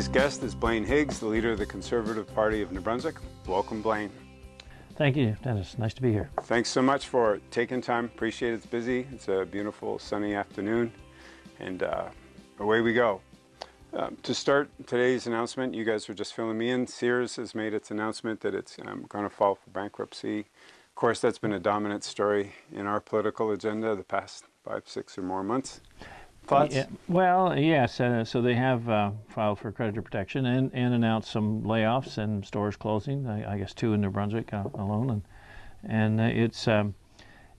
Today's guest is Blaine Higgs, the leader of the Conservative Party of New Brunswick. Welcome, Blaine. Thank you, Dennis. Nice to be here. Thanks so much for taking time. Appreciate it. It's busy. It's a beautiful sunny afternoon, and uh, away we go. Um, to start today's announcement, you guys were just filling me in. Sears has made its announcement that it's um, going to file for bankruptcy. Of course, that's been a dominant story in our political agenda the past five, six or more months. Thoughts? Yeah, well, yes. Uh, so they have uh, filed for creditor protection and, and announced some layoffs and stores closing. I, I guess two in New Brunswick uh, alone, and and uh, it's um,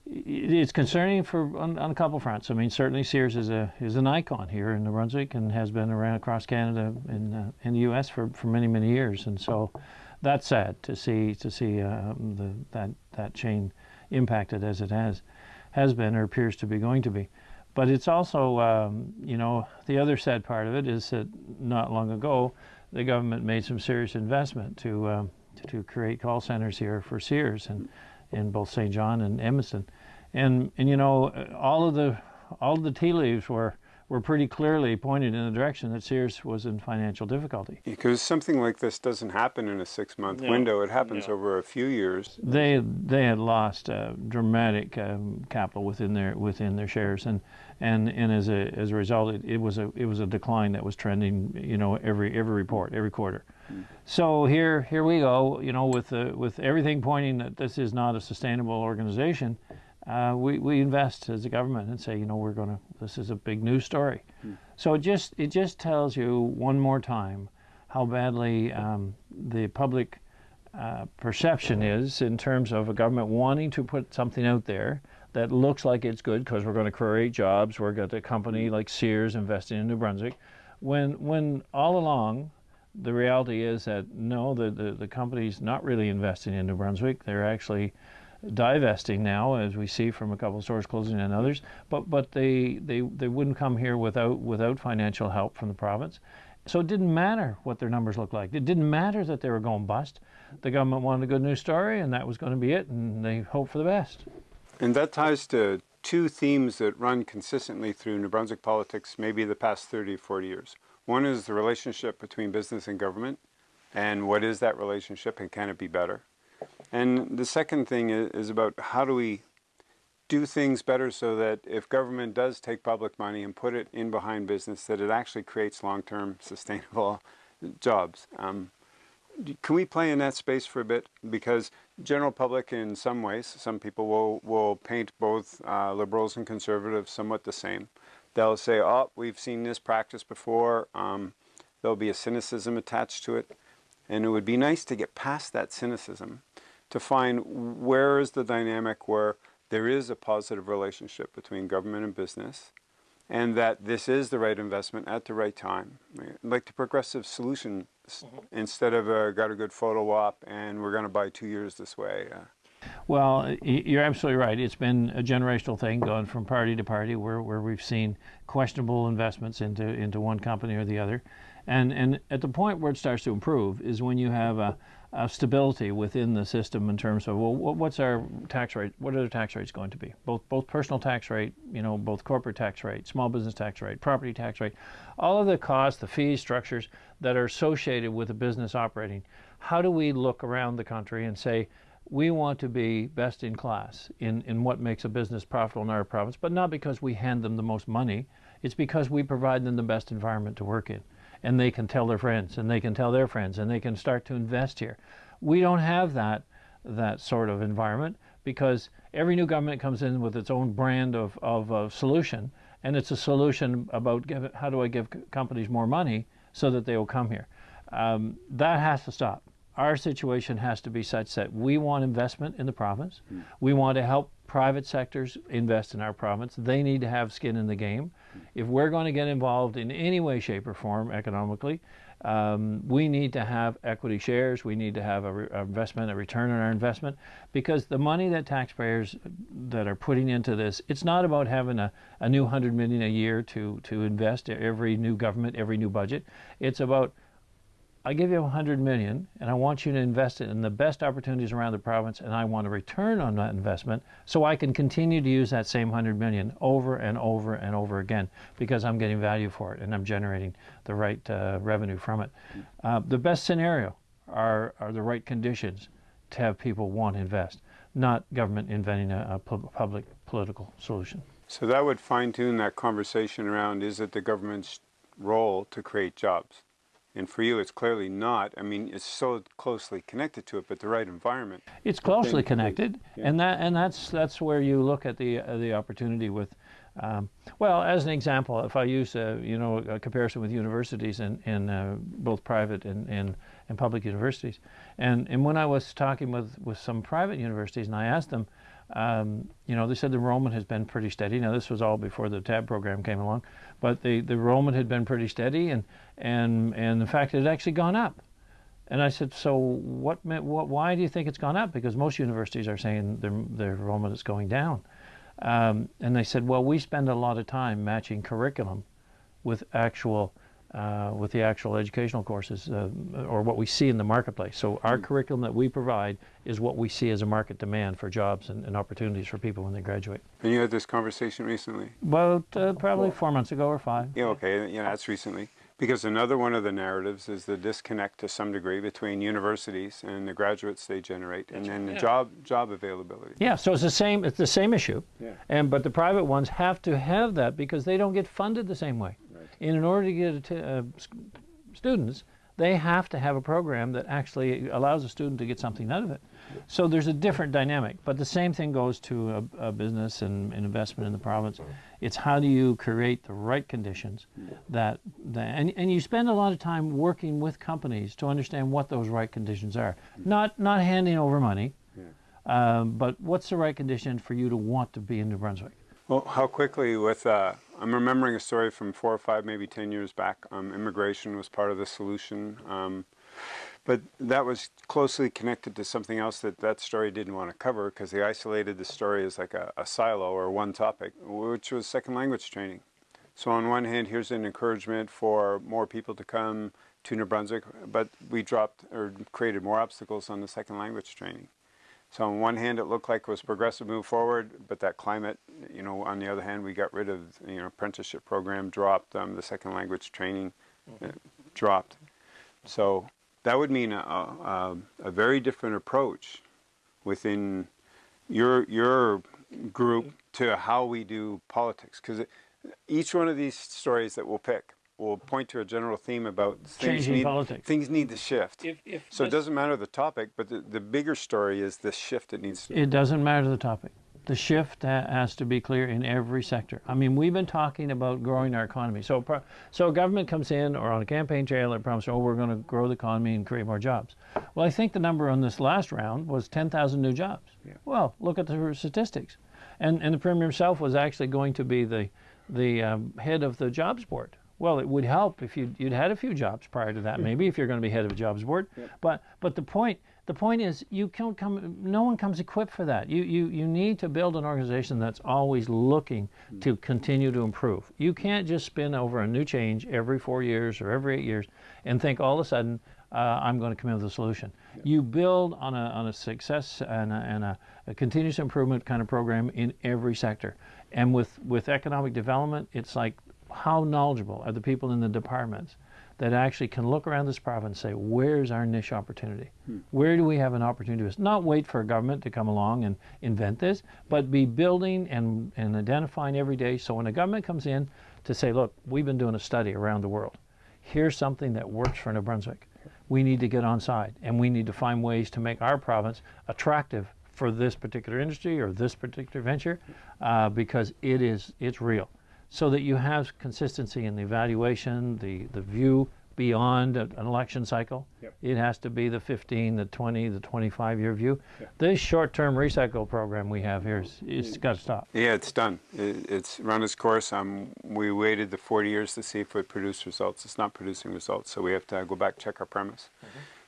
it's concerning for on, on, a couple fronts. I mean, certainly Sears is a is an icon here in New Brunswick and has been around across Canada in uh, in the U.S. for, for many many years, and so that's sad to see to see uh, the, that that chain impacted as it has has been or appears to be going to be. But it's also, um, you know, the other sad part of it is that not long ago, the government made some serious investment to um, to create call centers here for Sears and in both St. John and Edmundston, and and you know, all of the all of the tea leaves were were pretty clearly pointed in the direction that Sears was in financial difficulty. Because something like this doesn't happen in a six-month window; it happens over a few years. They they had lost uh, dramatic um, capital within their within their shares, and and and as a as a result, it, it was a it was a decline that was trending. You know, every every report, every quarter. Mm. So here here we go. You know, with the, with everything pointing that this is not a sustainable organization uh, we, we invest as a government and say, you know, we're going to, this is a big news story. Hmm. So it just, it just tells you one more time how badly um, the public uh, perception is in terms of a government wanting to put something out there that looks like it's good because we're going to create jobs, we're going to a company like Sears investing in New Brunswick, when, when all along the reality is that no, the, the, the company's not really investing in New Brunswick. They're actually divesting now, as we see from a couple of stores closing and others. But but they they they wouldn't come here without without financial help from the province. So it didn't matter what their numbers looked like. It didn't matter that they were going bust. The government wanted a good news story, and that was going to be it. And they hoped for the best. And that ties to two themes that run consistently through New Brunswick politics, maybe the past 30 40 years. One is the relationship between business and government, and what is that relationship, and can it be better? And the second thing is about how do we do things better so that if government does take public money and put it in behind business, that it actually creates long-term sustainable jobs. Um, can we play in that space for a bit? Because general public, in some ways, some people will, will paint both uh, liberals and conservatives somewhat the same. They'll say, oh, we've seen this practice before. Um, there'll be a cynicism attached to it. And it would be nice to get past that cynicism to find where is the dynamic where there is a positive relationship between government and business and that this is the right investment at the right time. Like the progressive solution mm -hmm. instead of a, got a good photo op and we're going to buy two years this way. Uh, well, you're absolutely right. It's been a generational thing going from party to party where, where we've seen questionable investments into, into one company or the other. And, and at the point where it starts to improve is when you have a, uh, stability within the system in terms of well, what's our tax rate? What are the tax rates going to be? Both both personal tax rate, you know, both corporate tax rate, small business tax rate, property tax rate, all of the costs, the fees, structures that are associated with a business operating. How do we look around the country and say? We want to be best in class in, in what makes a business profitable in our province, but not because we hand them the most money. It's because we provide them the best environment to work in and they can tell their friends and they can tell their friends and they can start to invest here. We don't have that that sort of environment because every new government comes in with its own brand of, of, of solution and it's a solution about give, how do I give companies more money so that they will come here. Um, that has to stop. Our situation has to be such that we want investment in the province. Mm. We want to help private sectors invest in our province. They need to have skin in the game. If we're going to get involved in any way, shape, or form economically, um, we need to have equity shares. We need to have a, a, investment, a return on our investment, because the money that taxpayers that are putting into this, it's not about having a, a new hundred million a year to to invest every new government, every new budget. It's about I give you a hundred million, and I want you to invest it in the best opportunities around the province, and I want a return on that investment, so I can continue to use that same hundred million over and over and over again because I'm getting value for it and I'm generating the right uh, revenue from it. Uh, the best scenario are are the right conditions to have people want to invest, not government inventing a, a public political solution. So that would fine tune that conversation around is it the government's role to create jobs? And for you, it's clearly not. I mean, it's so closely connected to it, but the right environment. It's closely connected, and that and that's that's where you look at the uh, the opportunity with. Um, well, as an example, if I use uh, you know a comparison with universities and in, in uh, both private and, and and public universities, and and when I was talking with with some private universities, and I asked them, um, you know, they said the enrollment has been pretty steady. Now, this was all before the TAB program came along, but the, the enrollment had been pretty steady, and and and the fact it had actually gone up. And I said, so what, what? Why do you think it's gone up? Because most universities are saying their their enrollment is going down. Um, and they said, well, we spend a lot of time matching curriculum with actual uh, with the actual educational courses uh, or what we see in the marketplace. So our mm. curriculum that we provide is what we see as a market demand for jobs and, and opportunities for people when they graduate. And you had this conversation recently? Well, uh, probably four months ago or five. Yeah, okay, yeah, that's recently. Because another one of the narratives is the disconnect to some degree between universities and the graduates they generate, and then right, the job job availability. Yeah, so it's the same. It's the same issue. Yeah. And but the private ones have to have that because they don't get funded the same way. And in order to get uh, students, they have to have a program that actually allows a student to get something out of it. So there's a different dynamic, but the same thing goes to a, a business and, and, investment in the province. It's how do you create the right conditions that, that and, and you spend a lot of time working with companies to understand what those right conditions are. Not, not handing over money, um, but what's the right condition for you to want to be in New Brunswick? Well, how quickly with, uh, I'm remembering a story from four or five, maybe 10 years back. Um, immigration was part of the solution. Um, but that was closely connected to something else that that story didn't want to cover because they isolated the story as like a, a silo or one topic, which was second language training. So on one hand, here's an encouragement for more people to come to New Brunswick, but we dropped or created more obstacles on the second language training. So on one hand, it looked like it was progressive move forward, but that climate, you know, on the other hand, we got rid of, you know, apprenticeship program dropped, um, the second language training uh, dropped. So that would mean a, a, a, very different approach within your, your group to how we do politics. Because each one of these stories that we'll pick, will point to a general theme about things Changing need, politics. things need to shift. If, if so it doesn't matter the topic, but the, the bigger story is the shift that needs to. It doesn't matter the topic. The shift has to be clear in every sector. I mean, we've been talking about growing our economy. So, so government comes in or on a campaign trail and promises, oh, we're going to grow the economy and create more jobs. Well, I think the number on this last round was 10,000 new jobs. Yeah. Well, look at the statistics. And, and the Premier himself was actually going to be the, the um, head of the jobs board well, it would help if you'd, you'd had a few jobs prior to that, maybe if you're going to be head of a jobs board. But but the point the point is you can't come. No one comes equipped for that. You you you need to build an organization that's always looking mm. to continue to improve. You can't just spin over a new change every four years or every eight years and think all of a sudden uh, I'm going to come in with a solution. You build on a, on a success and, a, and a, a, continuous improvement kind of program in every sector. And with, with economic development, it's like how knowledgeable are the people in the departments that actually can look around this province and say, where's our niche opportunity? Hmm. Where do we have an opportunity? Not wait for a government to come along and invent this, but be building and, and identifying every day. So when a government comes in to say, look, we've been doing a study around the world. Here's something that works for New Brunswick. We need to get on side and we need to find ways to make our province attractive for this particular industry or this particular venture uh, because it is, it's real so that you have consistency in the evaluation, the, the view beyond an election cycle. Yep. It has to be the 15, the 20, the 25 year view. Yep. This short term recycle program we have here is it's got to stop. Yeah, it's done. It, it's run its course. Um, we waited the 40 years to see if it would produce results. It's not producing results, so we have to go back check our premise.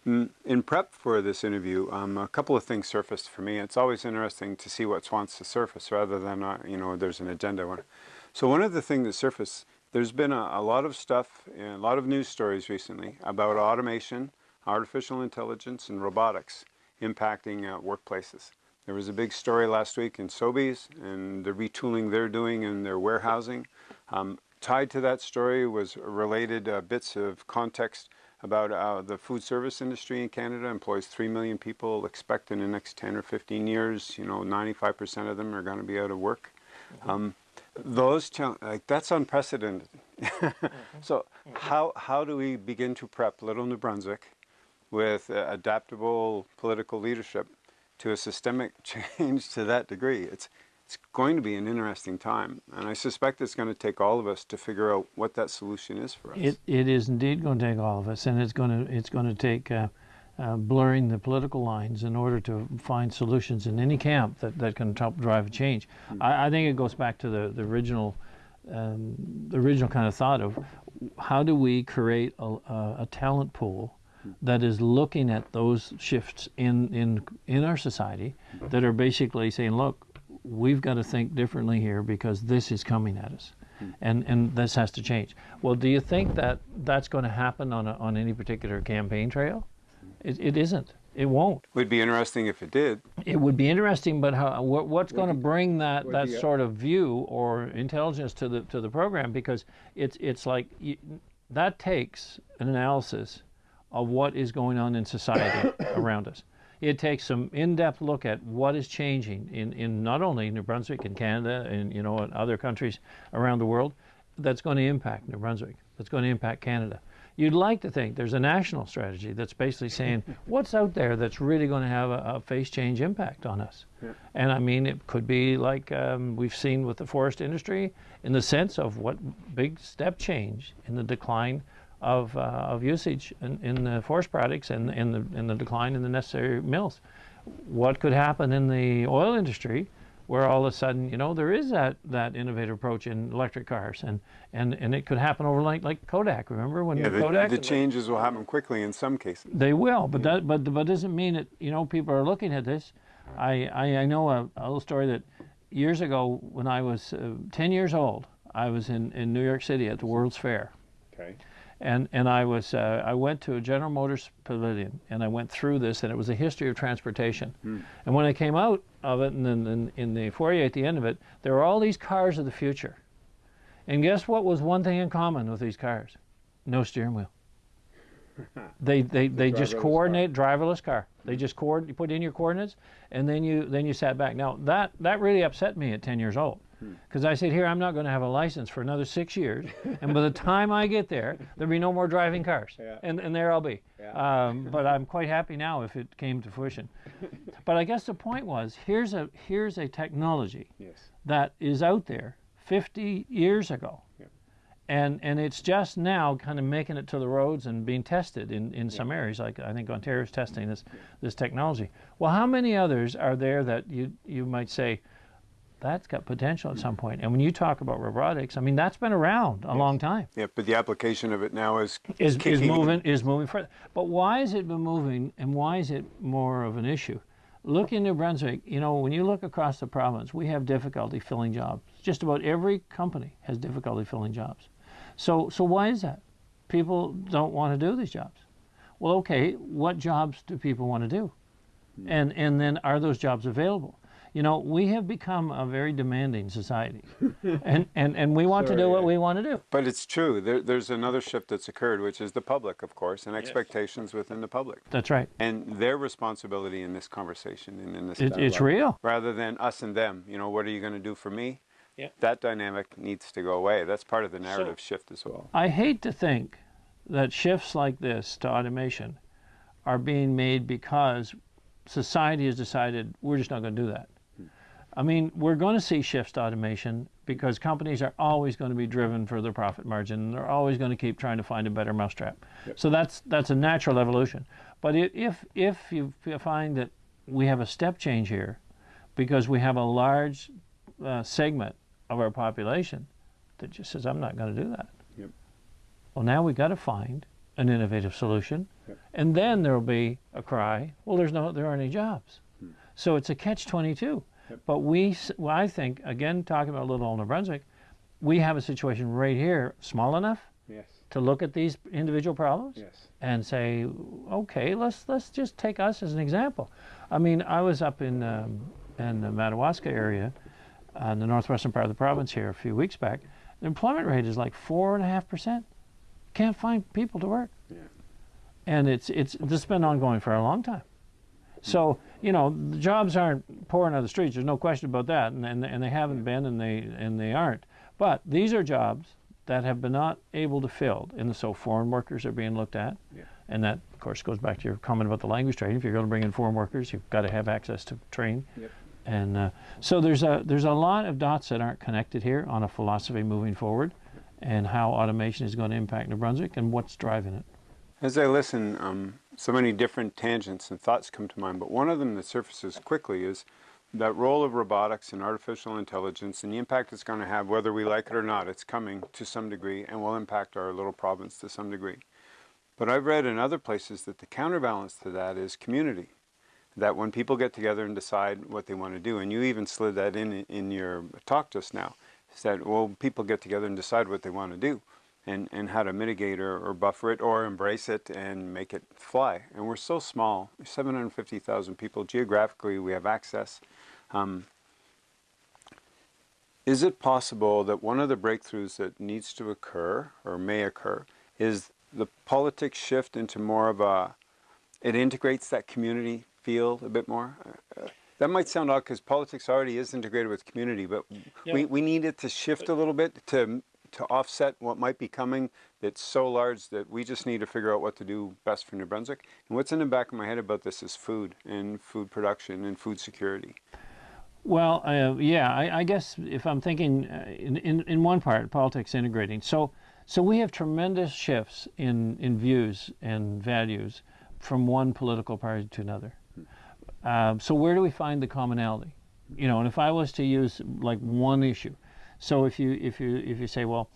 Mm-hmm. In prep for this interview, um, a couple of things surfaced for me. It's always interesting to see what wants to surface rather than, uh, you know, there's an agenda. So one of the things that surfaced there's been a, a lot of stuff, and a lot of news stories recently about automation, artificial intelligence, and robotics impacting uh, workplaces. There was a big story last week in Sobeys and the retooling they're doing in their warehousing. Um, tied to that story was related uh, bits of context about uh, the food service industry in Canada employs 3 million people expect in the next 10 or 15 years you know 95% of them are going to be out of work um, those like that's unprecedented so how how do we begin to prep little New Brunswick with uh, adaptable political leadership to a systemic change to that degree it's it's going to be an interesting time. And I suspect it's going to take all of us to figure out what that solution is for us. It, it is indeed going to take all of us, and it's going to, it's going to take uh, uh, blurring the political lines in order to find solutions in any camp that, that can help drive change. I, I, think it goes back to the, the original um, the original kind of thought of how do we create a, a, a talent pool that is looking at those shifts in, in, in our society that are basically saying, look, we've got to think differently here because this is coming at us. And, and this has to change. Well, do you think that that's going to happen on, a, on any particular campaign trail? It, it isn't. It won't. It would be interesting if it did. It would be interesting, but how, what, what's going to bring that, that sort of view or intelligence to the to the program? Because it's it's like you, that takes an analysis of what is going on in society around us it takes some in-depth look at what is changing in, in not only New Brunswick and Canada and you know other countries around the world that's going to impact New Brunswick, that's going to impact Canada. You'd like to think there's a national strategy that's basically saying what's out there that's really going to have a, a face change impact on us. Yeah. And I mean, it could be like um, we've seen with the forest industry in the sense of what big step change in the decline of, uh, of usage in, in, the forest products and, in the, in the decline in the necessary mills. What could happen in the oil industry where all of a sudden, you know, there is that, that innovative approach in electric cars, and, and, and it could happen overnight, like Kodak. Remember when yeah, the, Kodak? The changes will happen quickly in some cases. They will, but that but but doesn't mean that you know people are looking at this. I I, I know a, a little story that years ago when I was uh, 10 years old, I was in in New York City at the World's Fair. Okay and and I was uh, I went to a General Motors pavilion and I went through this and it was a history of transportation. Mm. And when I came out of it and then in, in the foyer at the end of it, there were all these cars of the future. And guess what was one thing in common with these cars? No steering wheel. they they, they the just coordinate car. driverless car. They just coord you put in your coordinates and then you then you sat back. Now that that really upset me at 10 years old because I said, here, I'm not going to have a license for another six years. and by the time I get there, there'll be no more driving cars. Yeah. And, and there I'll be. Yeah. Um, but I'm quite happy now if it came to fruition. but I guess the point was, here's a, here's a technology yes. that is out there 50 years ago. Yeah. And, and it's just now kind of making it to the roads and being tested in, in some areas, like I think Ontario's testing this, this technology. Well, how many others are there that you, you might say, that's got potential at some point. And when you talk about robotics, I mean that's been around a yes. long time. Yeah, but the application of it now is is, is moving is moving further. But why is it been moving, and why is it more of an issue? Look in New Brunswick. You know, when you look across the province, we have difficulty filling jobs. Just about every company has difficulty filling jobs. So so why is that? People don't want to do these jobs. Well, okay, what jobs do people want to do? Hmm. And and then are those jobs available? You know, we have become a very demanding society, and, and, and we want Sorry. to do what we want to do. But it's true. There, there's another shift that's occurred, which is the public, of course, and expectations yes. within the public. That's right. And their responsibility in this conversation and in this it, It's real. Rather than us and them, you know, what are you going to do for me? Yeah. That dynamic needs to go away. That's part of the narrative so, shift as well. I hate to think that shifts like this to automation are being made because society has decided we're just not going to do that. I mean, we're going to see shifts to automation because companies are always going to be driven for their profit margin. And they're always going to keep trying to find a better mousetrap. Yep. So that's that's a natural evolution. But if if you find that we have a step change here, because we have a large uh, segment of our population that just says, "I'm not going to do that." Yep. Well, now we've got to find an innovative solution, yep. and then there will be a cry. Well, there's no, there aren't any jobs. Hmm. So it's a catch-22 but we, well, I think, again, talking about Little Old New Brunswick, we have a situation right here, small enough Yes. to look at these individual problems Yes. and say, okay, let's let's just take us as an example. I mean, I was up in um, in the Madawaska area, uh, in the northwestern part of the province here a few weeks back. The employment rate is like four and a half percent. Can't find people to work. Yeah. And it's it's this has been ongoing for a long time. So you know the jobs aren't pouring out of the streets. There's no question about that, and and, and they haven't been, and they and they aren't. But these are jobs that have been not able to fill, and so foreign workers are being looked at, Yeah. and that of course goes back to your comment about the language training. If you're going to bring in foreign workers, you've got to have access to train. Yep. And uh, so there's a there's a lot of dots that aren't connected here on a philosophy moving forward, and how automation is going to impact New Brunswick and what's driving it. As I listen, um, so many different tangents and thoughts come to mind, but one of them that surfaces quickly is that role of robotics and artificial intelligence and the impact it's going to have, whether we like it or not, it's coming to some degree and will impact our little province to some degree. But I've read in other places that the counterbalance to that is community. That when people get together and decide what they want to do, and you even slid that in in your talk just now, said, well, people get together and decide what they want to do and, and how to mitigate or, or buffer it or embrace it and make it fly. And we're so small, 750,000 people. Geographically, we have access. Um, is it possible that one of the breakthroughs that needs to occur or may occur is the politics shift into more of a, it integrates that community feel a bit more? Uh, that might sound odd because politics already is integrated with community, but we, Yeah. we need it to shift a little bit to to offset what might be coming that's so large that we just need to figure out what to do best for New Brunswick. And what's in the back of my head about this is food and food production and food security. Well, uh, yeah, I, I guess if I'm thinking uh, in, in, in one part, politics integrating. So, so we have tremendous shifts in, in views and values from one political party to another. Um, so where do we find the commonality? You know, and if I was to use like one issue, so if you if you if you say, well,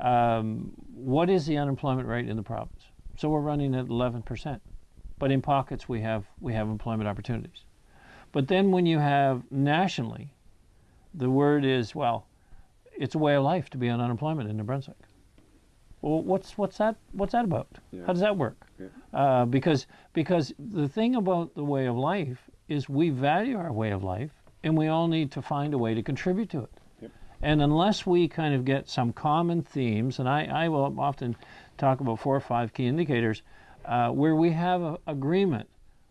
um, what is the unemployment rate in the province? So we're running at 11 percent, but in pockets we have we have employment opportunities. But then when you have nationally, the word is, well, it's a way of life to be on unemployment in New Brunswick. Well, what's what's that what's that about? Yeah. How does that work? Yeah. Uh, because because the thing about the way of life is we value our way of life, and we all need to find a way to contribute to it. And unless we kind of get some common themes, and I, I will often talk about four or five key indicators uh, where we have a, agreement.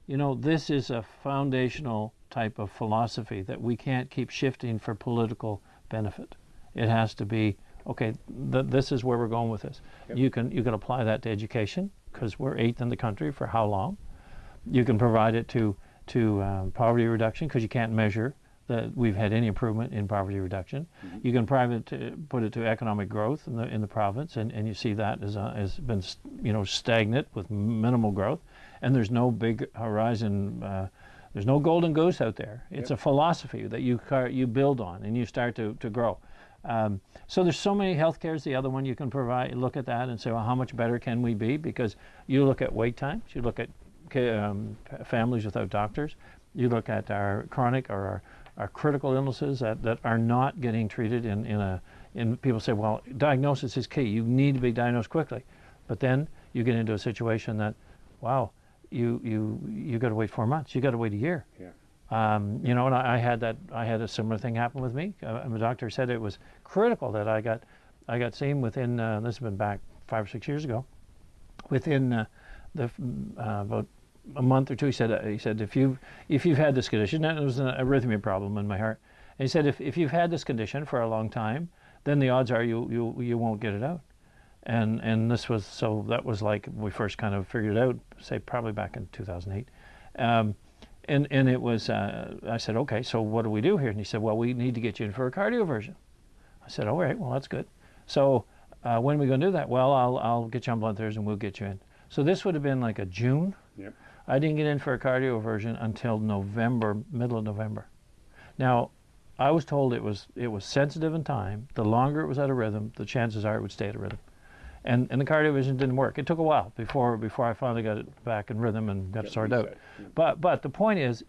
You know, this is a foundational type of philosophy that we can't keep shifting for political benefit. It has to be okay. Th- this is where we're going with this. Yep. You can you can apply that to education because we're eighth in the country for how long? You can provide it to to um, poverty reduction because you can't measure that we've had any improvement in poverty reduction. You can private to, put it to economic growth in the in the province, and, and you see that as uh, has been you know stagnant with minimal growth, and there's no big horizon. Uh, there's no golden goose out there. It's a philosophy that you you build on and you start to, to grow. Um, so there's so many health cares. the other one you can provide. Look at that and say, well, how much better can we be? Because you look at wait times, you look at um, families without doctors, you look at our chronic or our, our critical illnesses that, that are not getting treated in, in a in people say, well, diagnosis is key. You need to be diagnosed quickly, but then you get into a situation that, wow, you you you got to wait four months. You got to wait a year. Yeah. Um, you know, and I, I had that. I had a similar thing happen with me. Uh, and the doctor said it was critical that I got, I got seen within. Uh, this has been back five or six years ago. Within uh, the f- uh, about a month or two, he said. Uh, he said if you've, if you've had this condition, and it was an arrhythmia problem in my heart. And he said if if you've had this condition for a long time, then the odds are you you you won't get it out. And and this was so that was like we first kind of figured it out. Say probably back in 2008. Um, and and it was uh, I said okay so what do we do here and he said well we need to get you in for a cardioversion I said all right well that's good so uh, when are we going to do that well I'll I'll get you on blood thinners and we'll get you in so this would have been like a June Yep. I didn't get in for a cardioversion until November middle of November now I was told it was it was sensitive in time the longer it was out of rhythm the chances are it would stay out of rhythm and and the cardioversion didn't work it took a while before before I finally got it back in rhythm and got it sorted out. Yep. but but the point is,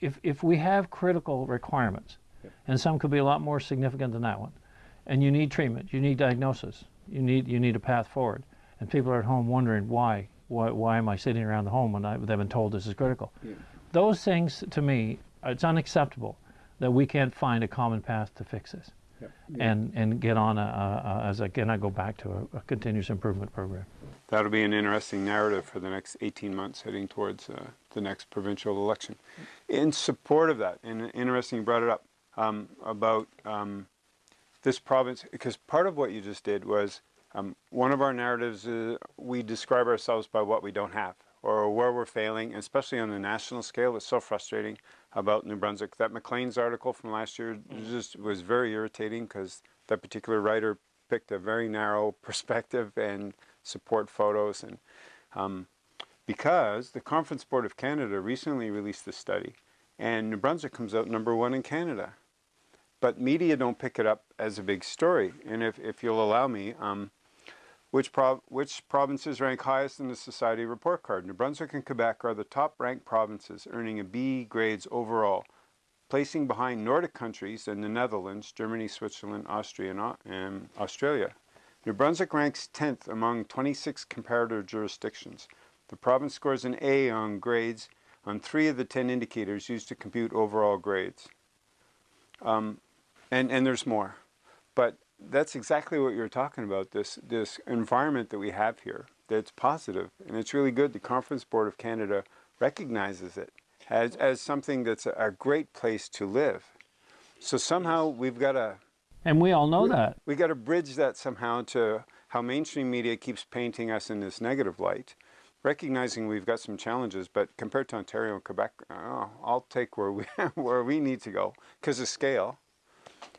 if if we have critical requirements, Yep. and some could be a lot more significant than that one, and you need treatment, you need diagnosis, you need you need a path forward, and people are at home wondering why why, why am I sitting around the home when I, they've been told this is critical? Yeah. Those things to me, it's unacceptable that we can't find a common path to fix this and and get on a, a, a as again I go back to a, a continuous improvement program. That'll be an interesting narrative for the next 18 months heading towards uh, the next provincial election. In support of that, and interesting you brought it up um, about um, this province, because part of what you just did was um, one of our narratives, is we describe ourselves by what we don't have or where we're failing, especially on the national scale. It's so frustrating about New Brunswick. That Maclean's article from last year just was very irritating because that particular writer picked a very narrow perspective and support photos and um, because the Conference Board of Canada recently released a study and New Brunswick comes out number one in Canada. But media don't pick it up as a big story. And if, if you'll allow me, um, which, prov which provinces rank highest in the Society report card? New Brunswick and Quebec are the top ranked provinces, earning a B grades overall, placing behind Nordic countries and the Netherlands, Germany, Switzerland, Austria, and Australia. New Brunswick ranks 10th among 26 comparator jurisdictions. The province scores an A on grades on three of the 10 indicators used to compute overall grades. Um, and, and there's more. But that's exactly what you're talking about, this, this environment that we have here that's positive, and it's really good. The Conference Board of Canada recognizes it as, as something that's a, a great place to live. So somehow we've got to... And we all know that. we've got to bridge that somehow to how mainstream media keeps painting us in this negative light, recognizing we've got some challenges, but compared to Ontario and Quebec, oh, I'll take where we, where we need to go because of scale.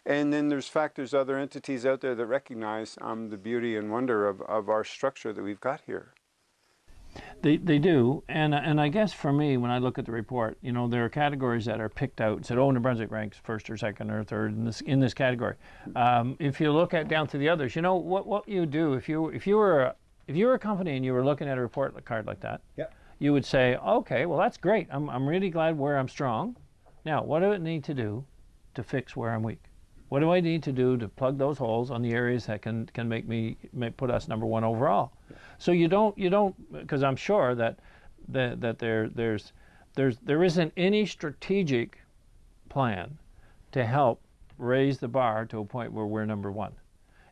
And then there's factors, other entities out there that recognize um, the beauty and wonder of, of our structure that we've got here. They, they do, and and I guess for me, when I look at the report, you know, there are categories that are picked out. Said, oh, New Brunswick ranks first or second or third in this in this category. Um, if you look at down to the others, you know what what you do if you if you were a, if you were a company and you were looking at a report card like that, yeah. you would say, okay, well that's great. I'm I'm really glad where I'm strong. Now, what do it need to do to fix where I'm weak? What do I need to do to plug those holes on the areas that can can make me put us number one overall? So you don't you don't because I'm sure that that that there there's there's there isn't any strategic plan to help raise the bar to a point where we're number one.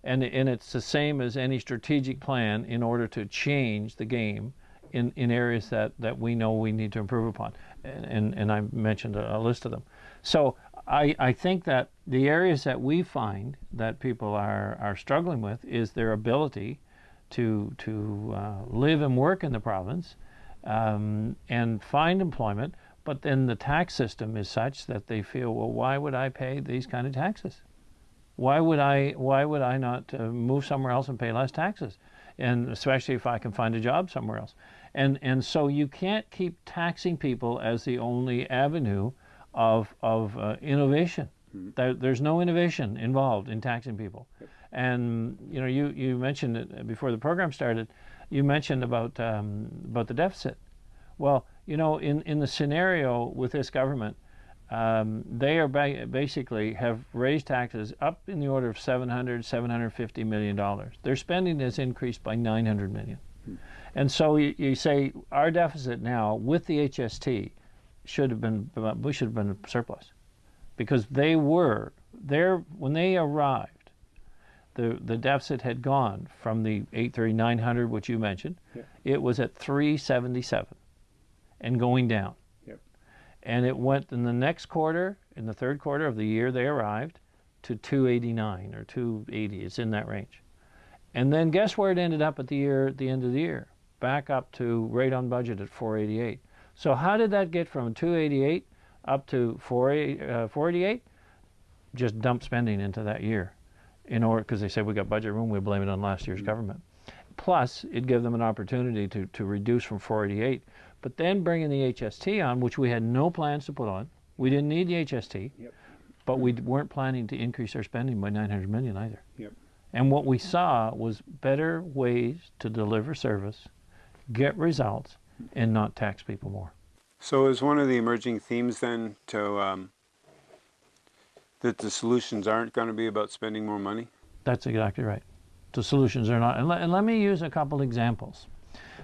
And, and it's the same as any strategic plan in order to change the game in, in areas that, that we know we need to improve upon. And, and, and I mentioned a, a list of them. So I, I think that the areas that we find that people are, are struggling with is their ability to, to uh, live and work in the province um, and find employment, but then the tax system is such that they feel, well, why would I pay these kind of taxes? Why would I, why would I not uh, move somewhere else and pay less taxes? And especially if I can find a job somewhere else. And, and so you can't keep taxing people as the only avenue of, of uh, innovation. Mm-hmm. There, there's no innovation involved in taxing people. And you know, you, you mentioned it before the program started. You mentioned about um, about the deficit. Well, you know, in, in the scenario with this government, um, they are ba- basically have raised taxes up in the order of 700, 750 million dollars. Their spending has increased by 900 million. Mm-hmm. And so you, you say our deficit now with the HST should have been we should have been surplus. Because they were there when they arrived the the deficit had gone from the 830 900 which you mentioned yeah. it was at 377 and going down. Yep. and it went in the next quarter in the third quarter of the year they arrived to 289 or 280 it's in that range. And then guess where it ended up at the year at the end of the year? Back up to right on budget at 488 so how did that get from 288 up to 488? Uh, Just dump spending into that year, in order because they said we got budget room, we blame it on last year's mm-hmm. government. Plus, it gave them an opportunity to to reduce from 488, but then bringing the HST on, which we had no plans to put on. We didn't need the HST, yep. but we weren't planning to increase our spending by 900 million either. Yep. And what we saw was better ways to deliver service, get results, and not tax people more. So is one of the emerging themes then to um, that the solutions aren't going to be about spending more money? That's exactly right. The solutions are not. And, let, and let me use a couple examples.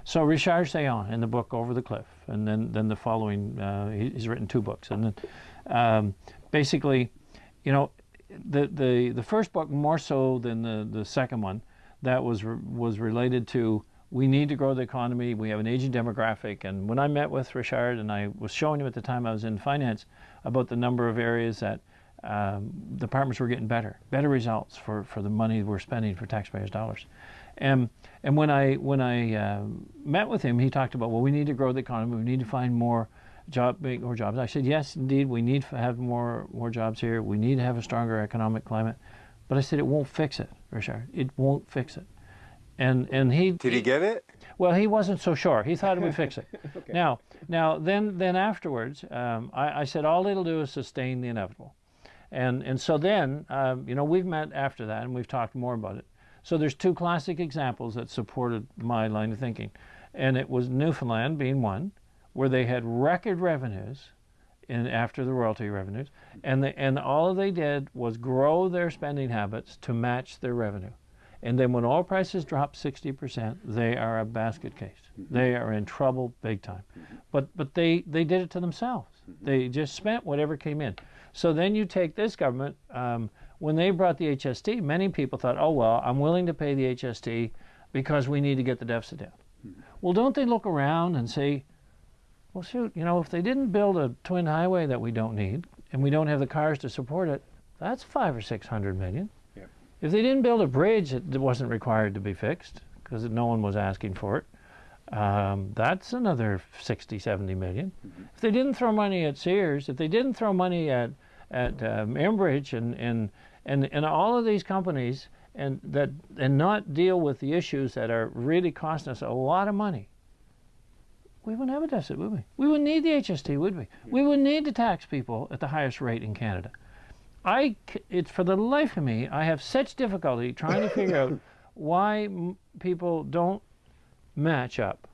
So Richard Saillant in the book Over the Cliff, and then then the following, uh, he, he's written two books, and then um, basically, you know, the the the first book more so than the the second one, that was re- was related to we need to grow the economy. We have an aging demographic, and when I met with Richard, and I was showing him at the time I was in finance about the number of areas that um, departments were getting better, better results for, for the money we're spending for taxpayers' dollars. And and when I when I uh, met with him, he talked about well, we need to grow the economy. We need to find more job more jobs. I said yes, indeed, we need to have more more jobs here. We need to have a stronger economic climate. But I said it won't fix it, Richard. It won't fix it. And and he Did he get it? well, he wasn't so sure. He thought it would fix it. okay. Now, now, then, then afterwards, um, I, I, said all it'll do is sustain the inevitable, and and so then, um, you know, we've met after that and we've talked more about it. So there's two classic examples that supported my line of thinking. And it was Newfoundland being one, where they had record revenues in, after the royalty revenues, and, the, and all they did was grow their spending habits to match their revenue. And then when oil prices drop 60%, they are a basket case. Mm-hmm. They are in trouble big time. Mm-hmm. But, but they, they did it to themselves. Mm-hmm. They just spent whatever came in. So then you take this government, um, when they brought the HST, many people thought, oh, well, I'm willing to pay the HST because we need to get the deficit down. Well, don't they look around and say, well, shoot, you know, if they didn't build a twin highway that we don't need and we don't have the cars to support it, that's five or six hundred million. If they didn't build a bridge that wasn't required to be fixed because no one was asking for it, um, that's another 60, 70 million. Mm-hmm. If they didn't throw money at Sears, if they didn't throw money at at um, Enbridge and, and and and all of these companies and that and not deal with the issues that are really costing us a lot of money, we wouldn't have a deficit, would we? We wouldn't need the HST, would we? We wouldn't need to tax people at the highest rate in Canada. I, it's for the life of me, I have such difficulty trying to figure out why people don't match up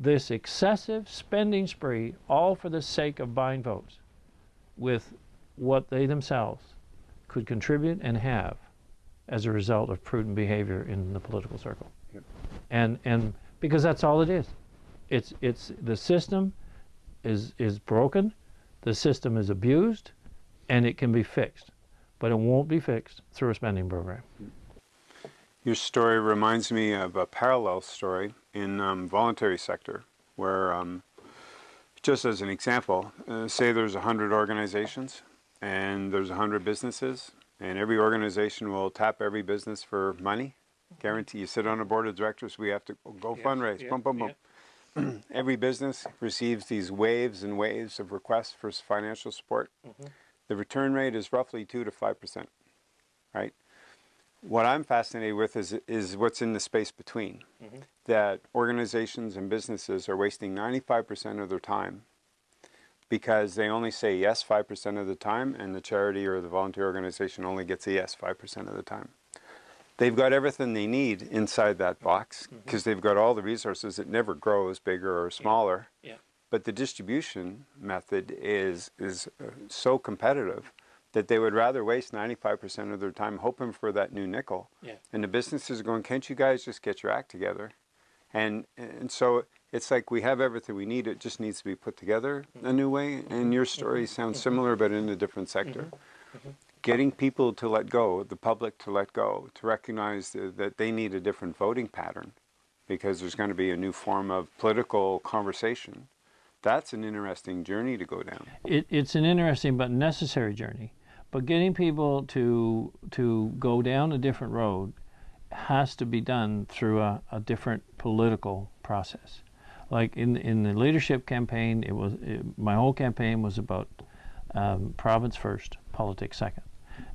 this excessive spending spree, all for the sake of buying votes, with what they themselves could contribute and have as a result of prudent behavior in the political circle. Yep. And and because that's all it is. It's it's the system is is broken, the system is abused, and it can be fixed. But it won't be fixed through a spending program. Your story reminds me of a parallel story in um, voluntary sector where um, just as an example, uh, say there's 100 organizations and there's 100 businesses and every organization will tap every business for money guarantee you sit on a board of directors we have to go yes, fundraise yeah, boom boom boom yeah. every business receives these waves and waves of requests for financial support mm-hmm. The return rate is roughly 2 to 5% right what i'm fascinated with is is what's in the space between mm-hmm. that organizations and businesses are wasting 95% of their time because they only say yes 5% of the time, and the charity or the volunteer organization only gets a yes 5% of the time. They've got everything they need inside that box because mm-hmm. they've got all the resources. It never grows bigger or smaller. Yeah. Yeah. But the distribution method is is uh, so competitive that they would rather waste 95% of their time hoping for that new nickel. Yeah. And the businesses are going, can't you guys just get your act together? And and so it's like we have everything we need. It just needs to be put together a new way. And your story mm-hmm. sounds mm-hmm. similar, but in a different sector. Mm-hmm. Getting people to let go, the public to let go, to recognize that they need a different voting pattern because there's going to be a new form of political conversation. That's an interesting journey to go down. It, it's an interesting but necessary journey. But getting people to to go down a different road has to be done through a, a different political process like in in the leadership campaign, it was it, my whole campaign was about um, province first, politics second,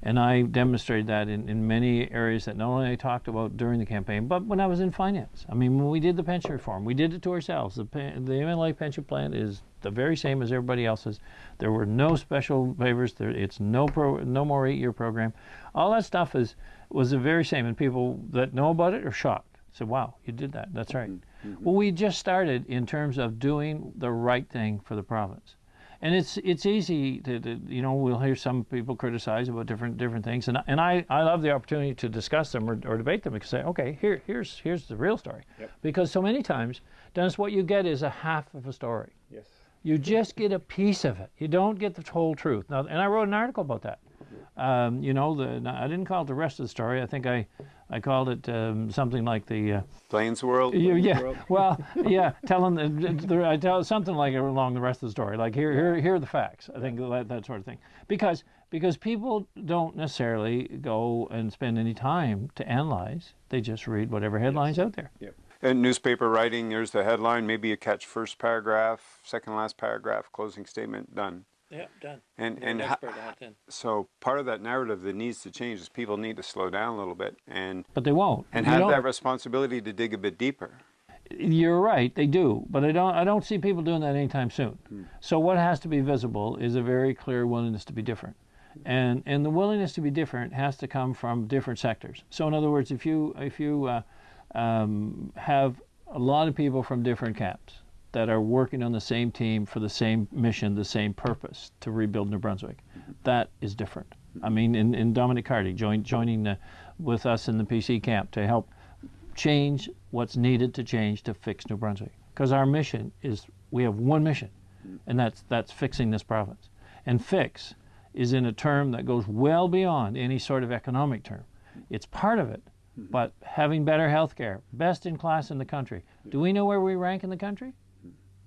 and I demonstrated that in, in many areas that not only I talked about during the campaign, but when I was in finance. I mean, when we did the pension reform, we did it to ourselves. The the MLA pension plan is the very same as everybody else's. There were no special favors. There, it's no pro, no more eight-year program. All that stuff is was the very same, and people that know about it are shocked. So, wow, you did that. That's right. Mm-hmm. Mm-hmm. Well, we just started in terms of doing the right thing for the province. And it's it's easy to, to you know we'll hear some people criticize about different different things, and and I, I love the opportunity to discuss them or, or debate them and say okay here here's here's the real story, Yep. because so many times, Dennis, what you get is a half of a story. Yes. You just get a piece of it. You don't get the whole truth. Now, and I wrote an article about that. Um, you know, the I didn't call it the rest of the story. I think I, I called it um, something like the. Uh, Plains World. you, yeah, well, yeah, telling the, the, I tell something like along the rest of the story, like here, here, here are the facts. I think that, that sort of thing, because because people don't necessarily go and spend any time to analyze. They just read whatever headlines out there. Yep. And newspaper writing, there's the headline. Maybe you catch first paragraph, second last paragraph, closing statement, done. Yeah, done. And and ho- so part of that narrative that needs to change is people need to slow down a little bit and But they won't. and You have don't- that responsibility to dig a bit deeper. You're right, they do, but I don't. I don't see people doing that anytime soon. So what has to be visible is a very clear willingness to be different, and and the willingness to be different has to come from different sectors. So in other words, if you if you uh, um, have a lot of people from different camps that are working on the same team for the same mission, the same purpose to rebuild New Brunswick, that is different. I mean, in, in Dominic Cardy join, joining uh, with us in the PC camp to help change what's needed to change to fix New Brunswick. Because our mission is we have one mission, and that's that's fixing this province. And fix is in a term that goes well beyond any sort of economic term. It's part of it, but having better health care, best in class in the country. Do we know where we rank in the country?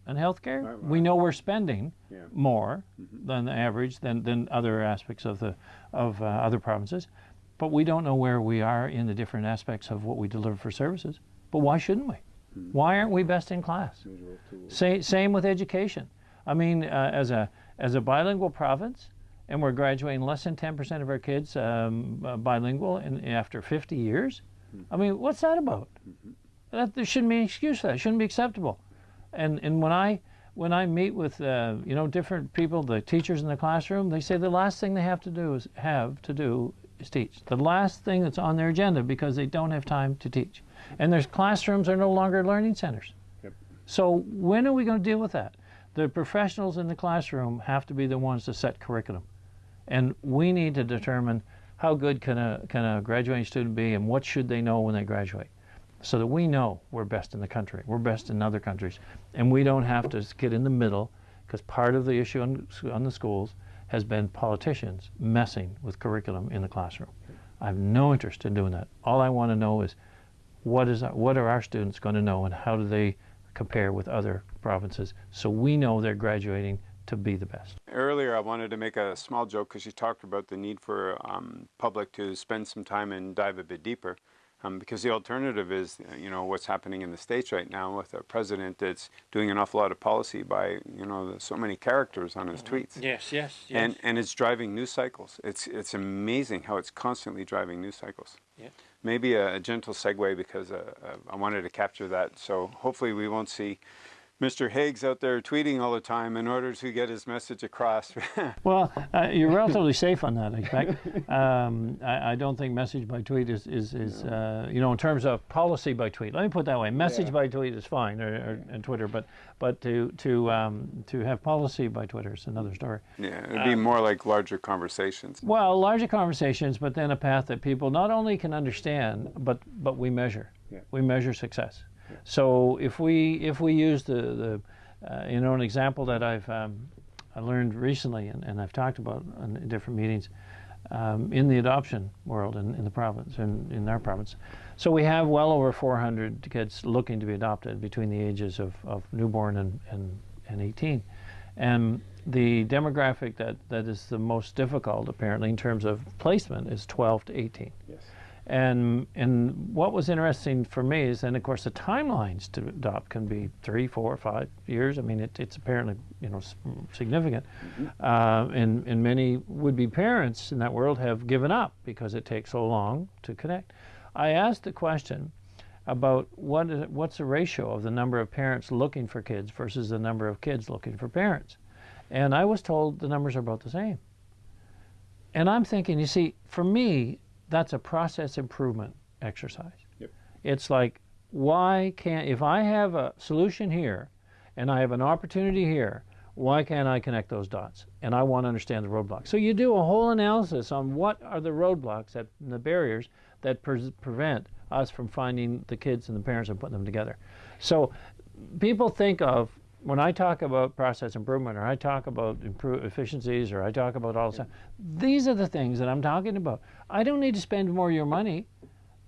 In health care? We know we're spending Yeah. more than the average than, than other aspects of the of uh, other provinces. But we don't know where we are in the different aspects of what we deliver for services. But why shouldn't we? Why aren't we best in class? Say, same with education. I mean, uh, as a as a bilingual province, and we're graduating less than 10% of our kids um, uh, bilingual in, after 50 years. I mean, what's that about? That, there shouldn't be an excuse for that. It shouldn't be acceptable. And and when I when I meet with uh, you know different people, the teachers in the classroom, they say the last thing they have to do is have to do is teach. The last thing that's on their agenda because they don't have time to teach. And their classrooms are no longer learning centers. Yep. So when are we going to deal with that? The professionals in the classroom have to be the ones to set curriculum, and we need to determine how good can a can a graduating student be, and what should they know when they graduate, so that we know we're best in the country, we're best in other countries, and we don't have to get in the middle, because part of the issue on, on the schools has been politicians messing with curriculum in the classroom. I have no interest in doing that. All I want to know is what is what are our students going to know and how do they compare with other provinces so we know they're graduating to be the best. Earlier, I wanted to make a small joke because you talked about the need for um, public to spend some time and dive a bit deeper. Um, because the alternative is, uh, you know, what's happening in the states right now with a president that's doing an awful lot of policy by, you know, so many characters on his tweets, Yes, yes, and and it's driving news cycles. It's it's amazing how it's constantly driving news cycles. Yeah. Maybe a, a gentle segue because uh, uh, I wanted to capture that. So hopefully we won't see Mr. Higgs out there tweeting all the time in order to get his message across. Well, uh, you're relatively safe on that, I expect. Um, I, I don't think message by tweet is, is, is uh, you know, in terms of policy by tweet. Let me put it that way. Message Yeah. by tweet is fine, or, or and Twitter, but but to to um, to have policy by Twitter is another story. yeah, it'd be more like larger conversations. Well, larger conversations, but then a path that people not only can understand, but but we measure. Yeah. We measure success. So if we if we use the the uh, you know an example that I've um, I learned recently and, and I've talked about in different meetings um, in the adoption world in, in the province in, in our province. So we have well over 400 kids looking to be adopted between the ages of, of newborn and, and, and 18. And the demographic that, that is the most difficult, apparently, in terms of placement is 12 to 18. Yes. And and what was interesting for me is, and of course, the timelines to adopt can be three, four, five years. I mean, it, it's apparently you know significant. Uh, and and many would-be parents in that world have given up because it takes so long to connect. I asked the question about what is what's the ratio of the number of parents looking for kids versus the number of kids looking for parents, and I was told the numbers are about the same. And I'm thinking, you see, for me, that's a process improvement exercise. Yep. It's like, why can't, if I have a solution here and I have an opportunity here, Why can't I connect those dots? And I want to understand the roadblocks. So you do a whole analysis on what are the roadblocks, that, the barriers that pre- prevent us from finding the kids and the parents and putting them together. So people think of when I talk about process improvement or I talk about improve efficiencies or I talk about all this, stuff, these are the things that I'm talking about. I don't need to spend more of your money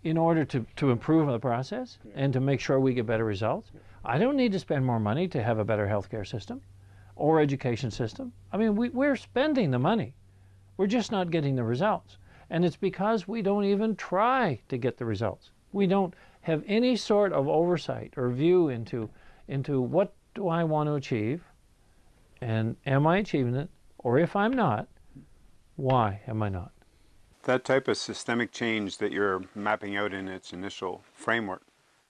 in order to, to improve the process and to make sure we get better results. I don't need to spend more money to have a better healthcare system or education system. I mean, we, we're spending the money. We're just not getting the results. And it's because we don't even try to get the results. We don't have any sort of oversight or view into, into what do I want to achieve? And am I achieving it? Or if I'm not, why am I not? That type of systemic change that you're mapping out in its initial framework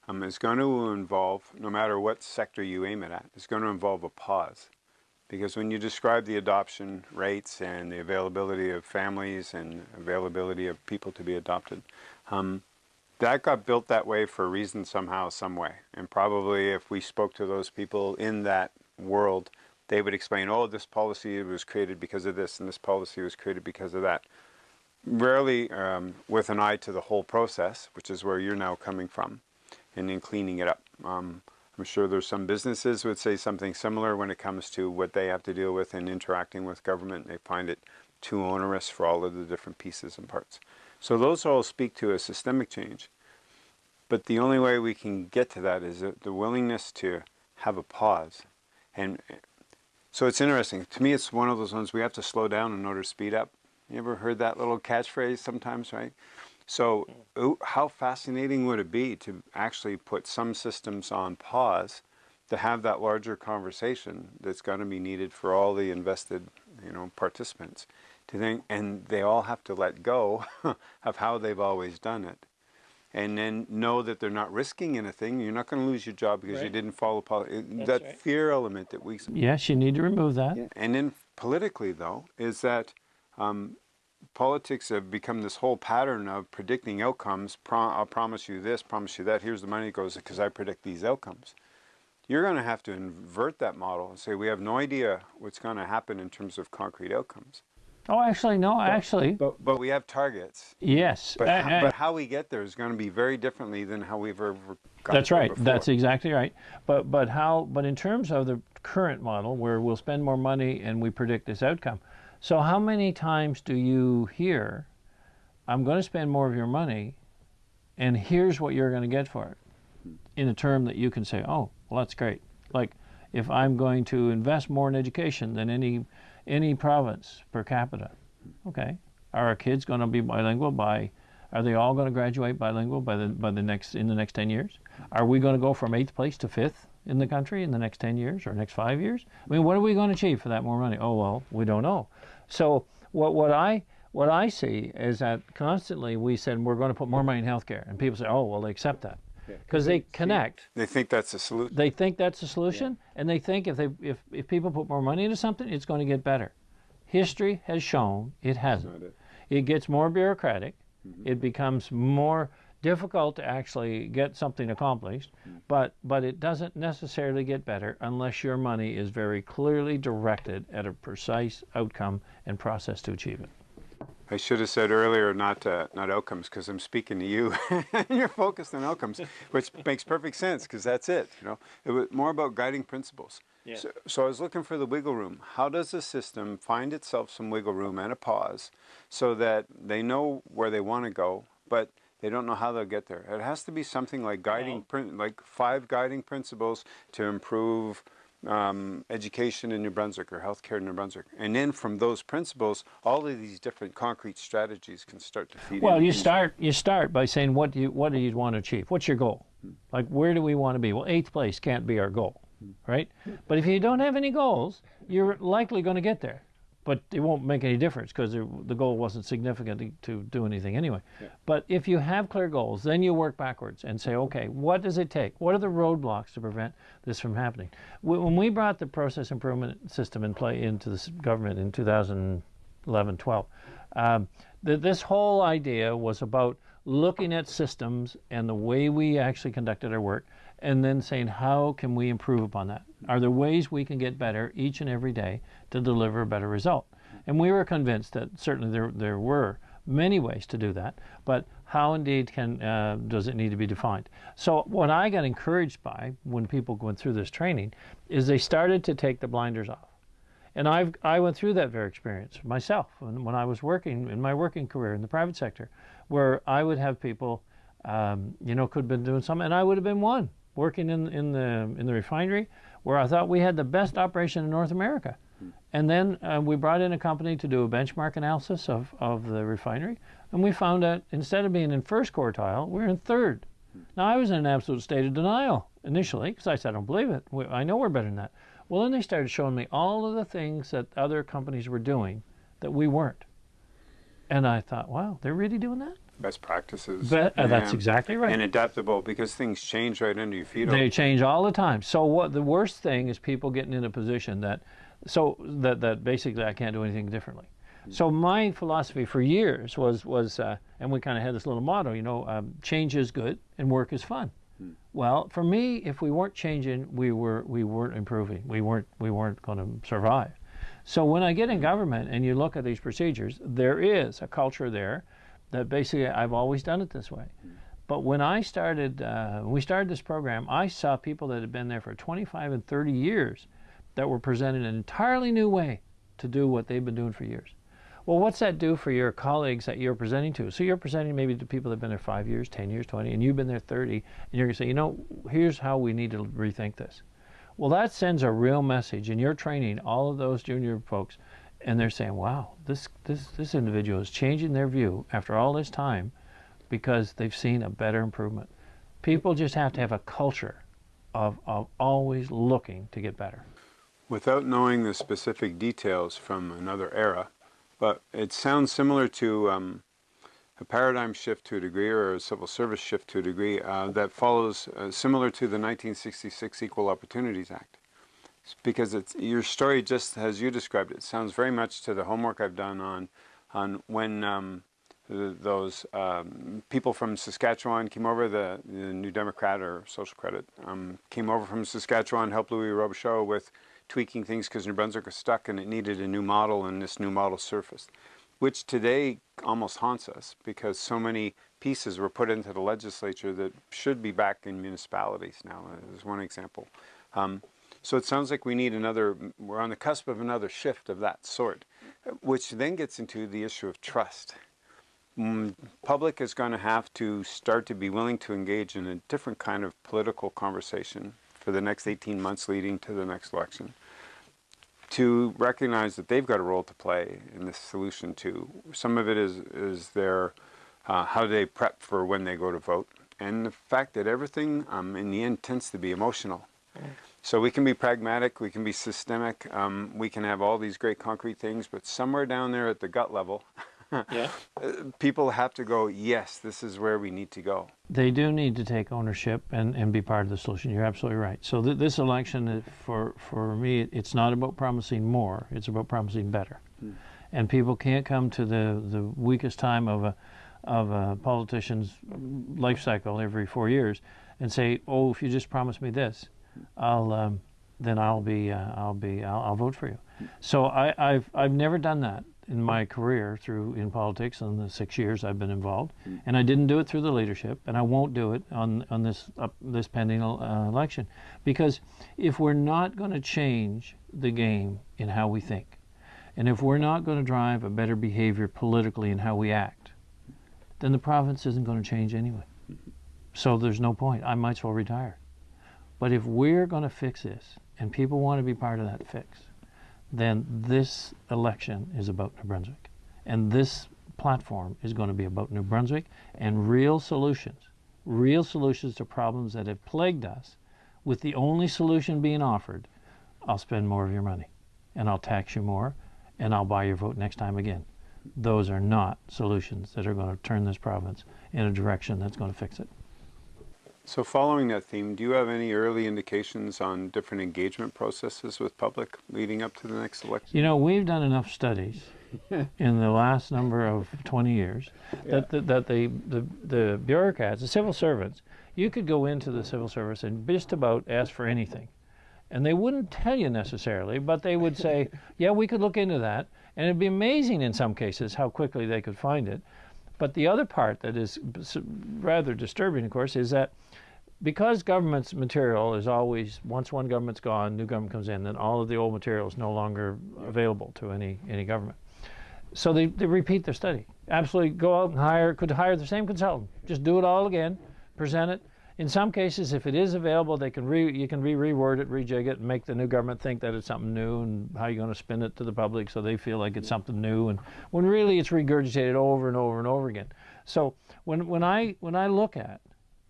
um, is going to involve, no matter what sector you aim it at, it's going to involve a pause. Because when you describe the adoption rates and the availability of families and availability of people to be adopted, um, that got built that way for a reason somehow, some way. And probably if we spoke to those people in that world, they would explain, oh, this policy was created because of this, and this policy was created because of that. Rarely um, with an eye to the whole process, which is where you're now coming from, and then cleaning it up. Um, I'm sure there's some businesses would say something similar when it comes to what they have to deal with in interacting with government. They find it too onerous for all of the different pieces and parts. So those all speak to a systemic change. But the only way we can get to that is the willingness to have a pause. And eh, so it's interesting. To me, it's one of those ones we have to slow down in order to speed up. You ever heard that little catchphrase sometimes, right? So hmm. how fascinating would it be to actually put some systems on pause to have that larger conversation that's going to be needed for all the invested, you know, participants to think, and they all have to let go of how they've always done it and then know that they're not risking anything. You're not going to lose your job because right. you didn't follow policy. That right. fear element that we. Yes, you need to remove that. Yeah. And then politically, though, is that um, politics have become this whole pattern of predicting outcomes. Pro- I'll promise you this, promise you that. Here's the money goes because I predict these outcomes. You're going to have to invert that model and say we have no idea what's going to happen in terms of concrete outcomes. Oh, actually, no, but, actually. But, but we have targets. Yes. But, uh, how, but how we get there is going to be very differently than how we've ever got That's right. Before. That's exactly right. But but how? But in terms of the current model, where we'll spend more money and we predict this outcome, so how many times do you hear, "I'm going to spend more of your money, and here's what you're going to get for it," in a term that you can say, "Oh, well, that's great." Like if I'm going to invest more in education than any any province per capita. Okay. Are our kids going to be bilingual by are they all going to graduate bilingual by the by the next in the next 10 years? Are we going to go from 8th place to 5th in the country in the next 10 years or next 5 years? I mean, what are we going to achieve for that more money? Oh, well, we don't know. So, what what I what I see is that constantly we said we're going to put more money in healthcare and people say, "Oh, well, they accept that." Because they connect. They think that's the solution. They think that's the solution, yeah. and they think if they if, if people put more money into something, it's going to get better. History has shown it hasn't. It. it. gets more bureaucratic. Mm-hmm. It becomes more difficult to actually get something accomplished, mm-hmm. but but it doesn't necessarily get better unless your money is very clearly directed at a precise outcome and process to achieve it. I should have said earlier not uh, not outcomes because I'm speaking to you and you're focused on outcomes, which makes perfect sense because that's it. You know, it was more about guiding principles. Yeah. So, so I was looking for the wiggle room. How does the system find itself some wiggle room and a pause so that they know where they want to go, but they don't know how they'll get there? It has to be something like guiding, like five guiding principles to improve um, education in New Brunswick or healthcare in New Brunswick. And then from those principles, all of these different concrete strategies can start to feed. Well, you start you start by saying what do you what do you want to achieve? What's your goal? Like where do we want to be? Well, eighth place can't be our goal, right? But if you don't have any goals, you're likely going to get there but it won't make any difference because the goal wasn't significant to do anything anyway. Yeah. But if you have clear goals, then you work backwards and say, okay, what does it take? What are the roadblocks to prevent this from happening? When we brought the process improvement system in play into the government in 2011 12, um, this whole idea was about looking at systems and the way we actually conducted our work and then saying, how can we improve upon that? Are there ways we can get better each and every day to deliver a better result? And we were convinced that certainly there, there were many ways to do that, but how indeed can, uh, does it need to be defined? So what I got encouraged by when people went through this training is they started to take the blinders off. And I've, I went through that very experience myself when, when I was working in my working career in the private sector, where I would have people, um, you know, could have been doing something, and I would have been one working in, in, the, in the refinery where I thought we had the best operation in North America. And then uh, we brought in a company to do a benchmark analysis of, of the refinery, and we found that instead of being in first quartile, we're in third. Now, I was in an absolute state of denial initially because I said, I don't believe it. We, I know we're better than that. Well, then they started showing me all of the things that other companies were doing that we weren't. And I thought, wow, they're really doing that? Best practices. Uh, that's exactly right. And adaptable because things change right under your feet. They change all the time. So what the worst thing is people getting in a position that so that that basically I can't do anything differently. So my philosophy for years was was uh, and we kind of had this little motto, you know, um, change is good and work is fun. Well, for me, if we weren't changing, we were we weren't improving. We weren't we weren't going to survive. So when I get in government and you look at these procedures, there is a culture there that basically I've always done it this way. But when I started, uh, when we started this program, I saw people that had been there for 25 and 30 years that were presented an entirely new way to do what they've been doing for years. Well, what's that do for your colleagues that you're presenting to? So you're presenting maybe to people that have been there five years, 10 years, 20, and you've been there 30, and you're going to say, you know, here's how we need to rethink this. Well, that sends a real message, and you're training all of those junior folks, and they're saying, wow, this, this, this individual is changing their view after all this time because they've seen a better improvement. People just have to have a culture of, of always looking to get better. Without knowing the specific details from another era, but it sounds similar to um, a paradigm shift to a degree or a civil service shift to a degree uh, that follows uh, similar to the 1966 Equal Opportunities Act. Because it's your story just as you described it sounds very much to the homework I've done on on when um, th those um, people from Saskatchewan came over, the, the New Democrat or Social Credit um, came over from Saskatchewan, helped Louis Robichaud with tweaking things because New Brunswick was stuck and it needed a new model, and this new model surfaced, which today almost haunts us because so many pieces were put into the legislature that should be back in municipalities now. As one example. Um, so it sounds like we need another, we're on the cusp of another shift of that sort, which then gets into the issue of trust. Mm, public is going to have to start to be willing to engage in a different kind of political conversation for the next 18 months leading to the next election to recognize that they've got a role to play in this solution too. Some of it is is their uh, how do they prep for when they go to vote, and the fact that everything um, in the end tends to be emotional. So we can be pragmatic, we can be systemic, um, we can have all these great concrete things, but somewhere down there at the gut level, Yeah. uh, people have to go, yes, this is where we need to go. They do need to take ownership and, and be part of the solution. You're absolutely right. So th- this election, uh, for for me, it's not about promising more. It's about promising better. And people can't come to the, the weakest time of a of a politician's life cycle every four years and say, "Oh, if you just promise me this, I'll um, then I'll be uh, I'll be I'll, I'll vote for you." So I, I've I've never done that in my career through in politics in the six years I've been involved, and I didn't do it through the leadership, and I won't do it on on this uh, this pending uh, election, because if we're not going to change the game in how we think, and if we're not going to drive a better behavior politically in how we act, then the province isn't going to change anyway. So there's no point. I might as well retire. But if we're going to fix this, and people want to be part of that fix, then this election is about New Brunswick. And this platform is going to be about New Brunswick and real solutions, real solutions to problems that have plagued us, with the only solution being offered I'll spend more of your money, and I'll tax you more, and I'll buy your vote next time again. Those are not solutions that are going to turn this province in a direction that's going to fix it. So following that theme, do you have any early indications on different engagement processes with public leading up to the next election? You know, we've done enough studies in the last number of 20 years that, that, that the, the, the bureaucrats, the civil servants, you could go into the civil service and just about ask for anything. And they wouldn't tell you necessarily, but they would say, yeah, we could look into that. And it'd be amazing in some cases how quickly they could find it. But the other part that is rather disturbing, of course, is that because government's material is always once one government's gone, new government comes in, then all of the old material is no longer available to any any government. So they, they repeat their study. Absolutely go out and hire could hire the same consultant. Just do it all again, present it. In some cases, if it is available, they can re, you can re reword it, rejig it, and make the new government think that it's something new and how you're going to spin it to the public so they feel like it's something new. And when really it's regurgitated over and over and over again. So when when I when I look at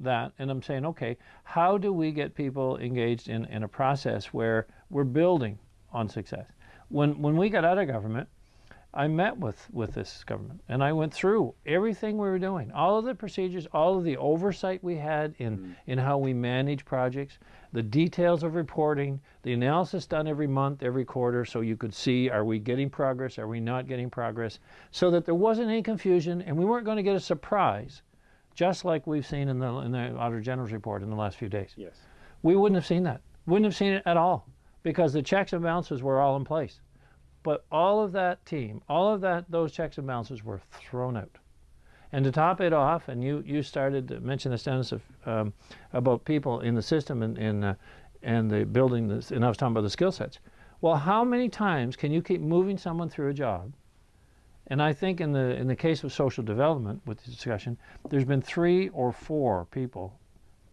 that and I'm saying, okay, how do we get people engaged in, in a process where we're building on success? When, when we got out of government, I met with, with this government and I went through everything we were doing, all of the procedures, all of the oversight we had in, mm. in how we manage projects, the details of reporting, the analysis done every month, every quarter, so you could see are we getting progress, are we not getting progress, so that there wasn't any confusion and we weren't going to get a surprise just like we've seen in the in the Auditor General's report in the last few days. Yes. We wouldn't have seen that. Wouldn't have seen it at all because the checks and balances were all in place. But all of that team, all of that those checks and balances were thrown out. And to top it off, and you you started to mention this, Dennis, of, um, about people in the system and in, uh, and the building this, and I was talking about the skill sets. Well, how many times can you keep moving someone through a job and I think in the in the case of social development with the discussion, there's been three or four people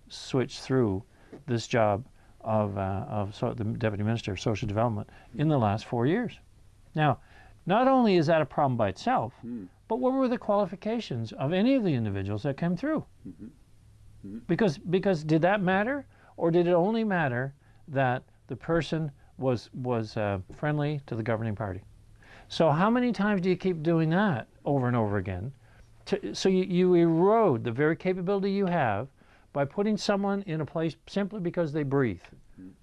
switch through this job of uh, of so, the deputy minister of social development in the last four years. Now, not only is that a problem by itself, mm. but what were the qualifications of any of the individuals that came through? Mm-hmm. Mm-hmm. Because because did that matter, or did it only matter that the person was was uh, friendly to the governing party? So how many times do you keep doing that over and over again? To, so you, you erode the very capability you have by putting someone in a place simply because they breathe.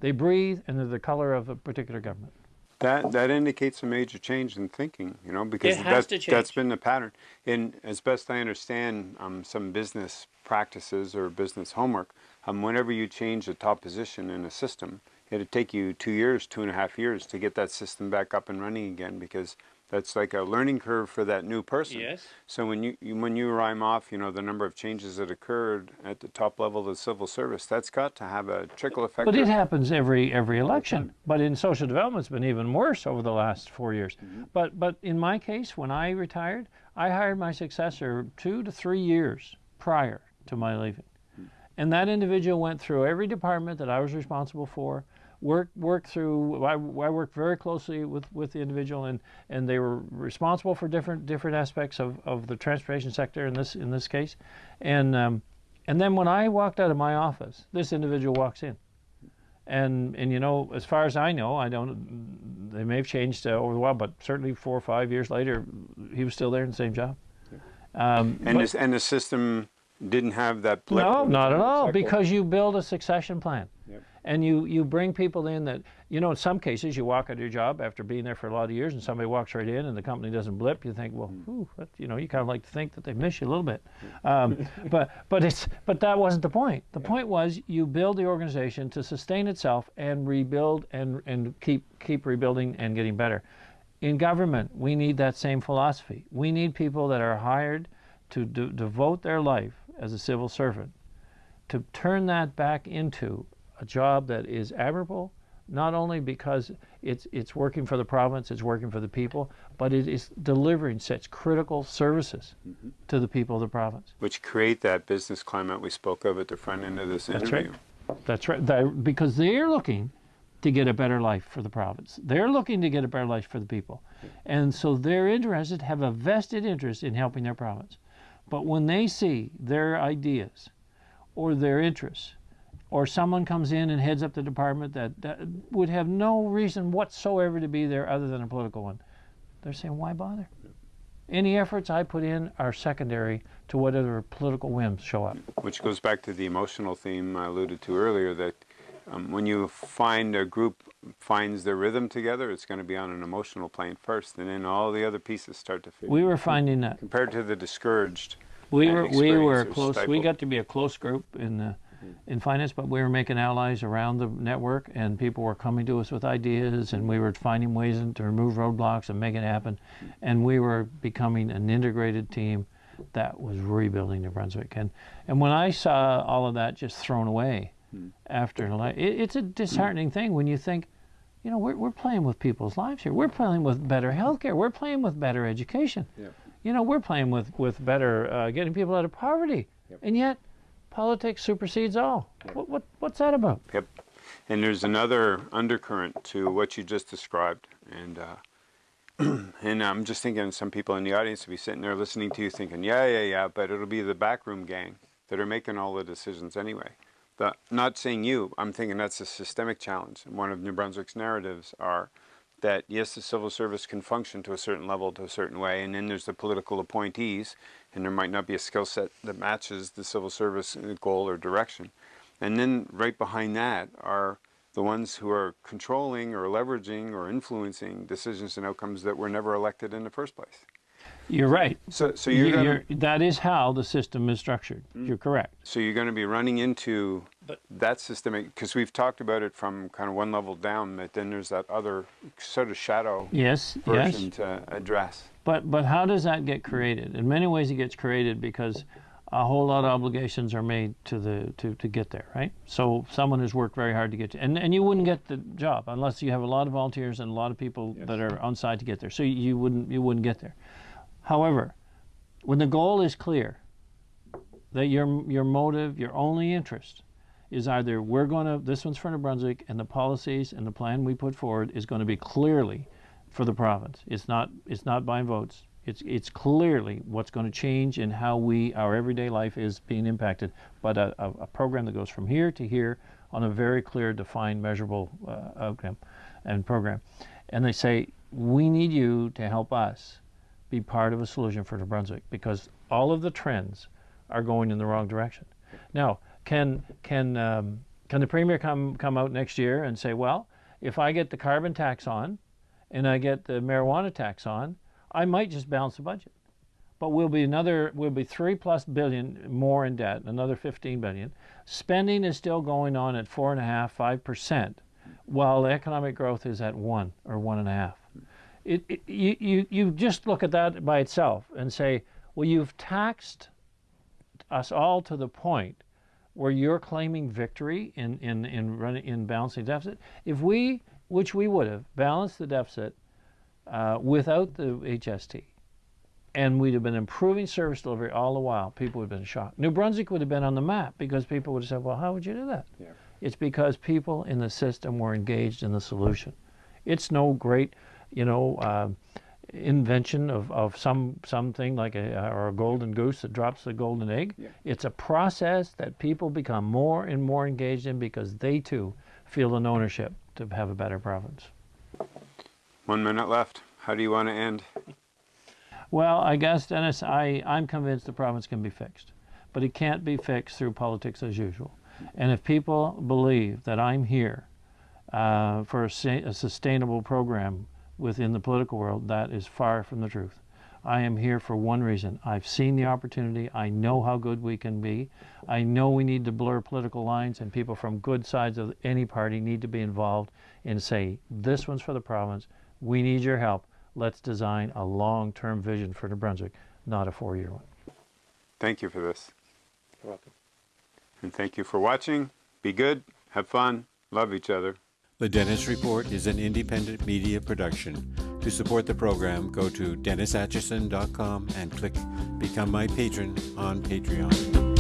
They breathe and they're the color of a particular government. That that indicates a major change in thinking, you know, because that's, that's been the pattern. And as best I understand um, some business practices or business homework, um, whenever you change a top position in a system, it'd take you two years, two and a half years to get that system back up and running again because that's like a learning curve for that new person. Yes. So when you, you, when you rhyme off, you know, the number of changes that occurred at the top level of the civil service, that's got to have a trickle effect. But it happens every every election. But in social development, it's been even worse over the last four years. Mm -hmm. But but in my case, when I retired, I hired my successor two to three years prior to my leaving, mm -hmm. and that individual went through every department that I was responsible for work work through. I, I worked very closely with, with the individual, and, and they were responsible for different different aspects of, of the transportation sector in this in this case, and um, and then when I walked out of my office, this individual walks in, and and you know, as far as I know, I don't. They may have changed uh, over the while, but certainly four or five years later, he was still there in the same job. Um, and but, this, and the system didn't have that blip. No, not at all, because you build a succession plan and you you bring people in that you know in some cases you walk out of your job after being there for a lot of years and somebody walks right in and the company doesn't blip you think well hmm. whew, you know you kind of like to think that they miss you a little bit. Um, but but it's but that wasn't the point. The point was you build the organization to sustain itself and rebuild and and keep keep rebuilding and getting better. In government we need that same philosophy. We need people that are hired to do, devote their life as a civil servant to turn that back into a job that is admirable, not only because it's it's working for the province, it's working for the people, but it is delivering such critical services mm-hmm. to the people of the province. Which create that business climate we spoke of at the front end of this That's interview. Right. That's right. That, because they're looking to get a better life for the province. They're looking to get a better life for the people. And so they're interested, have a vested interest in helping their province. But when they see their ideas or their interests or someone comes in and heads up the department that, that would have no reason whatsoever to be there other than a political one. They're saying, why bother? Any efforts I put in are secondary to whatever political whims show up. Which goes back to the emotional theme I alluded to earlier that um, when you find a group finds their rhythm together, it's going to be on an emotional plane first, and then all the other pieces start to fit. We were finding that. Compared to the discouraged We were we were close. We got to be a close group in the, in finance, but we were making allies around the network, and people were coming to us with ideas, and we were finding ways to remove roadblocks and make it happen, and we were becoming an integrated team that was rebuilding New Brunswick. And and when I saw all of that just thrown away after an ele- it, it's a disheartening thing when you think. You know, we're, we're playing with people's lives here. We're playing with better healthcare. We're playing with better education you know, we're playing with with better uh, getting people out of poverty, and yet politics supersedes all. What, what what's that about? Yep. And there's another undercurrent to what you just described. And uh, and I'm just thinking some people in the audience will be sitting there listening to you thinking, yeah, yeah, yeah, but it'll be the backroom gang that are making all the decisions anyway. The, not saying you, I'm thinking that's a systemic challenge. And one of New Brunswick's narratives are that yes, the civil service can function to a certain level, to a certain way, and then there's the political appointees, and there might not be a skill set that matches the civil service uh, goal or direction. And then right behind that are the ones who are controlling or leveraging or influencing decisions and outcomes that were never elected in the first place. You're right. So, so you're, You- gonna, you're- that is how the system is structured. You're correct. so you're going to be running into But- that systemic because we've talked about it from kind of one level down, but then there's that other sort of shadow Yes, version yes. to address. But but how does that get created? In many ways, it gets created because a whole lot of obligations are made to the to, to get there, right? So someone has worked very hard to get to, and and you wouldn't get the job unless you have a lot of volunteers and a lot of people that are on site to get there. So you wouldn't you wouldn't get there. However, when the goal is clear, that your your motive, your only interest, is either we're going to this one's for New Brunswick, and the policies and the plan we put forward is going to be clearly for the province. It's not it's not buying votes. It's it's clearly what's going to change in how we our everyday life is being impacted, but a, a, a program that goes from here to here on a very clear, defined, measurable uh, outcome and program. And they say we need you to help us be part of a solution for New Brunswick because all of the trends are going in the wrong direction. Now, can can um, can the premier come come out next year and say, well, if I get the carbon tax on, and I get the marijuana tax on, I might just balance the budget. But we'll be another we'll be three plus billion more in debt, another 15 billion. Spending is still going on at four and a half, five percent, while economic growth is at one or one and a half. It, it, you, you, you just look at that by itself and say, well, you've taxed us all to the point where you're claiming victory in, in, in, running, in balancing deficit. If we, which we would have, balanced the deficit uh, without the HST, and we'd have been improving service delivery all the while, people would have been shocked. New Brunswick would have been on the map because people would have said, well, how would you do that? Yeah. It's because people in the system were engaged in the solution. It's no great, you know, uh, invention of, of some something like a or a golden goose that drops the golden egg. Yeah. It's a process that people become more and more engaged in because they too feel an ownership to have a better province. One minute left. How do you want to end? Well, I guess, Dennis, I, I'm convinced the province can be fixed, but it can't be fixed through politics as usual. And if people believe that I'm here uh, for a, sa- a sustainable program within the political world, that is far from the truth. I am here for one reason. I've seen the opportunity. I know how good we can be. I know we need to blur political lines, and people from good sides of any party need to be involved and say, this one's for the province. We need your help. Let's design a long term vision for New Brunswick, not a four year one. Thank you for this. You're welcome. And thank you for watching. Be good, have fun, love each other. The Dennis Report is an independent media production. To support the program, go to DennisAtchison.com and click Become My Patron on Patreon.